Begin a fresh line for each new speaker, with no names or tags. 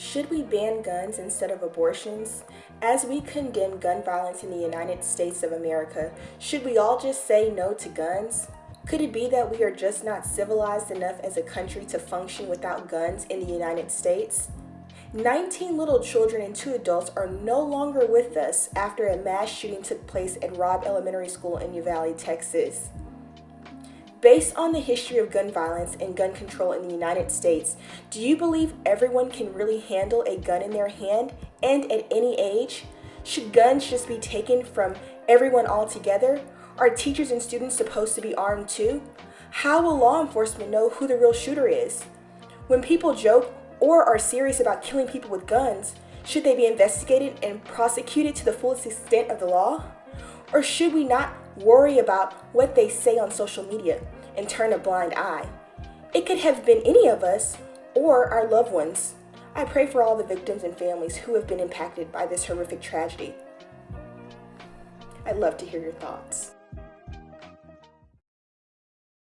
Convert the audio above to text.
Should we ban guns instead of abortions? As we condemn gun violence in the United States of America, should we all just say no to guns? Could it be that we are just not civilized enough as a country to function without guns in the United States? 19 little children and two adults are no longer with us after a mass shooting took place at Robb Elementary School in Uvalde, Texas. Based on the history of gun violence and gun control in the United States, do you believe everyone can really handle a gun in their hand and at any age? Should guns just be taken from everyone altogether? Are teachers and students supposed to be armed too? How will law enforcement know who the real shooter is? When people joke or are serious about killing people with guns, should they be investigated and prosecuted to the fullest extent of the law? Or should we not worry about what they say on social media and turn a blind eye? It could have been any of us or our loved ones. I pray for all the victims and families who have been impacted by this horrific tragedy. I'd love to hear your thoughts.